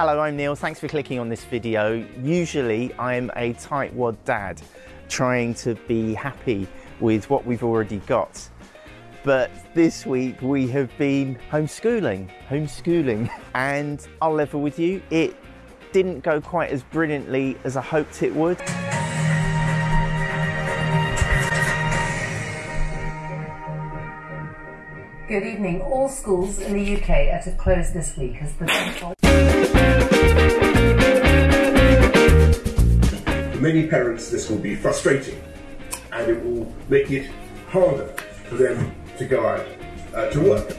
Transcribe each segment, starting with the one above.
Hello, I'm Neil. Thanks for clicking on this video. Usually I'm a tightwad dad trying to be happy with what we've already got. But this week we have been homeschooling, homeschooling. And I'll level with you, it didn't go quite as brilliantly as I hoped it would. Good evening. All schools in the UK are to close this week as the For many parents, this will be frustrating and it will make it harder for them to go out uh, to work.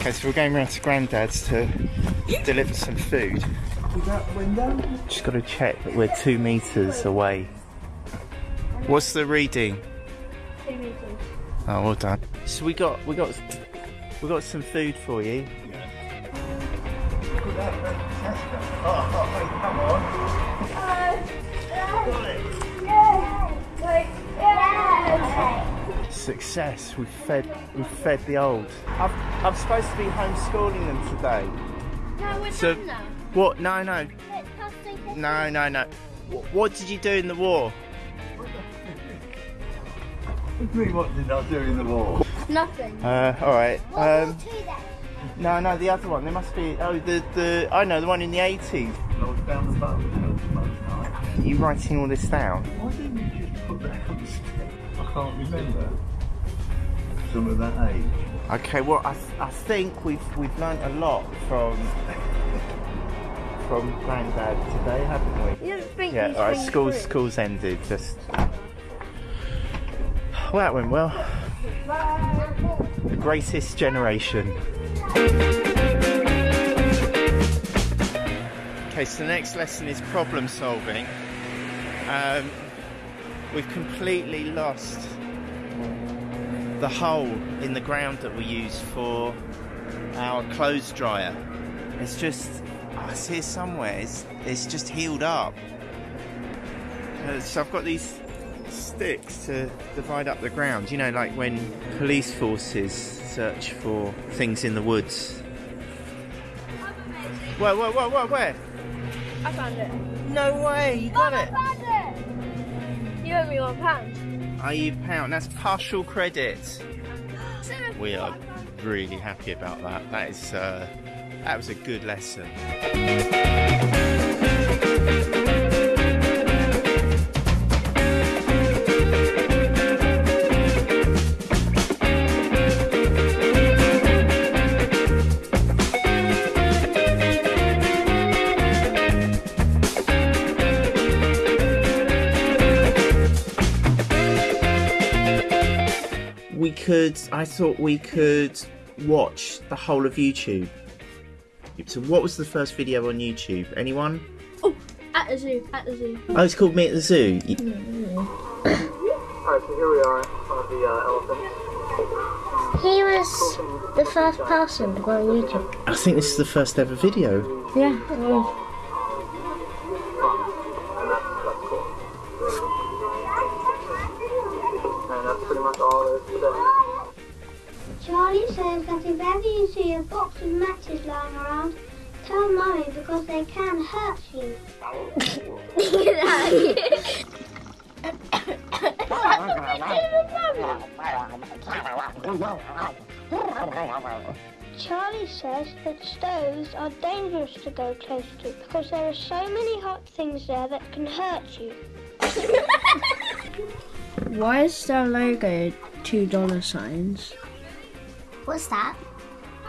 Okay, so we're going round to Grandad's to deliver some food. Just got to check that we're two metres away. What's the reading? Oh, well done. So we got we got we got some food for you. Success. We fed we fed the old. I'm, I'm supposed to be homeschooling them today. No, we're So done now. What? No, no, Let's pass the- no, no, no. Wh- What did you do in the war? What did I do in the war? Nothing. Uh, all right. Um, War Two then. no, no, the other one. There must be. Oh, the the. I know the one in the 80s. I was down the boat most nights. Are you writing all this down? Why didn't you just put that on the stick? I can't remember. Some of that age. Okay. Well, I, I think we've we've learnt a lot from from Grandad today, haven't we? You Yeah. he's All right. been School's through? school's ended. Just. Well, that went well. The greatest generation. Okay, so the next lesson is problem solving. Um, we've completely lost the hole in the ground that we use for our clothes dryer. It's just, oh, it's here somewhere. It's, it's just healed up. Uh, so I've got these sticks to divide up the ground. You know, like when police forces search for things in the woods. Whoa, whoa, whoa, whoa, where? I found it. No way, you got Mum, it. I found it. You owe me one pound. Are you pound? That's partial credit. We are really happy about that. That is, uh, that was a good lesson. We could, I thought we could watch the whole of YouTube. So, what was the first video on YouTube? Anyone? Oh, at the zoo. At the zoo. Oh, it's called Me at the Zoo. Y- mm, mm, mm. Alright, so here we are in front of the uh, elephants. He was the first person to go on YouTube. I think this is the first ever video. Yeah. And that's, that's cool. And that's pretty much all there is to say. Charlie says that if ever you see a box of matches lying around, tell Mummy because they can hurt you. Charlie says that stoves are dangerous to go close to because there are so many hot things there that can hurt you. Why is their logo two dollar signs? What's that?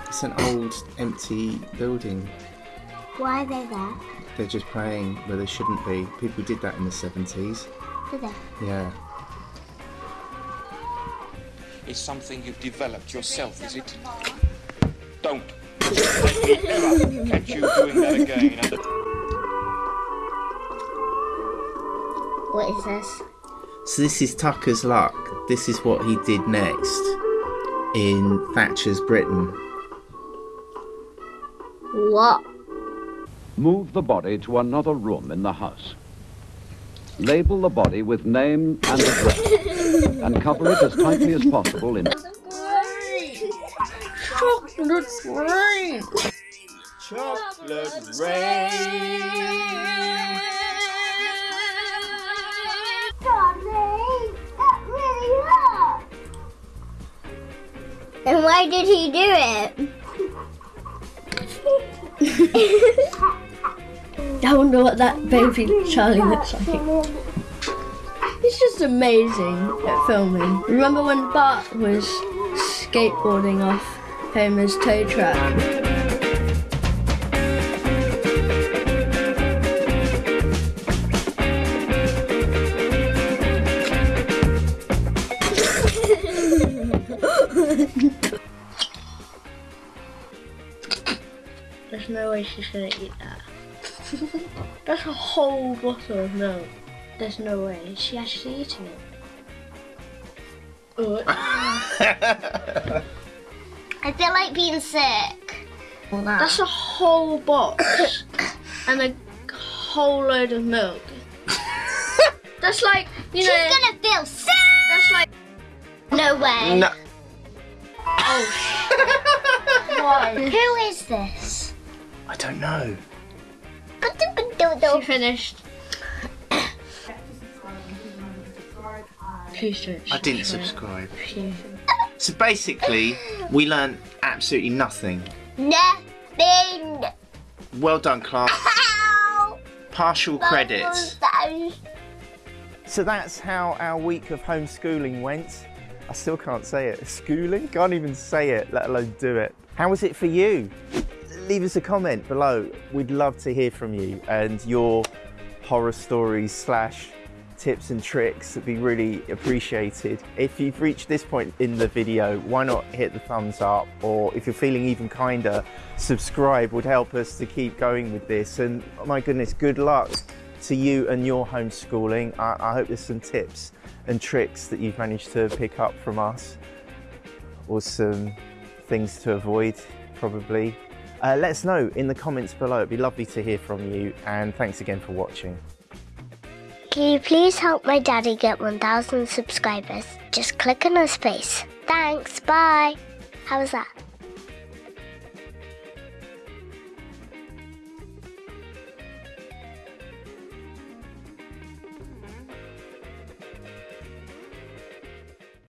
It's an old, empty building. Why are they there? They're just playing where they shouldn't be. People did that in the 70s. Do they? Yeah. It's something you've developed yourself, is it? Don't let catch you doing that again. What is this? So this is Tucker's luck. This is what he did next in Thatcher's Britain. What? Move the body to another room in the house. Label the body with name and address and cover it as tightly as possible in Chocolate rain. Chocolate rain. And why did he do it? I wonder what that baby Charlie looks like. He's just amazing at filming. Remember when Bart was skateboarding off Homer's tow truck? There's no way she's gonna eat that. That's a whole bottle of milk. There's no way. Is she actually eating it? Oh, I feel like being sick. That's a whole box and a whole load of milk. That's like, you She's know, gonna feel sick. No oh, way. No. why? Who is this? I don't know. She finished. Please don't. I didn't subscribe. So basically, we learned absolutely nothing. Nothing. Well done, class. Ow. Partial credits. So that's how our week of homeschooling went. I still can't say it. Schooling? Can't even say it, let alone do it. How was it for you? Leave us a comment below. We'd love to hear from you and your horror stories slash tips and tricks would be really appreciated. If you've reached this point in the video, why not hit the thumbs up or if you're feeling even kinder, subscribe would help us to keep going with this. And oh my goodness, good luck to you and your homeschooling. I, I hope there's some tips and tricks that you've managed to pick up from us or some things to avoid probably. Uh, let us know in the comments below. It'd be lovely to hear from you and thanks again for watching. Can you please help my daddy get 1,000 subscribers? Just click on his face. Thanks, bye. How was that?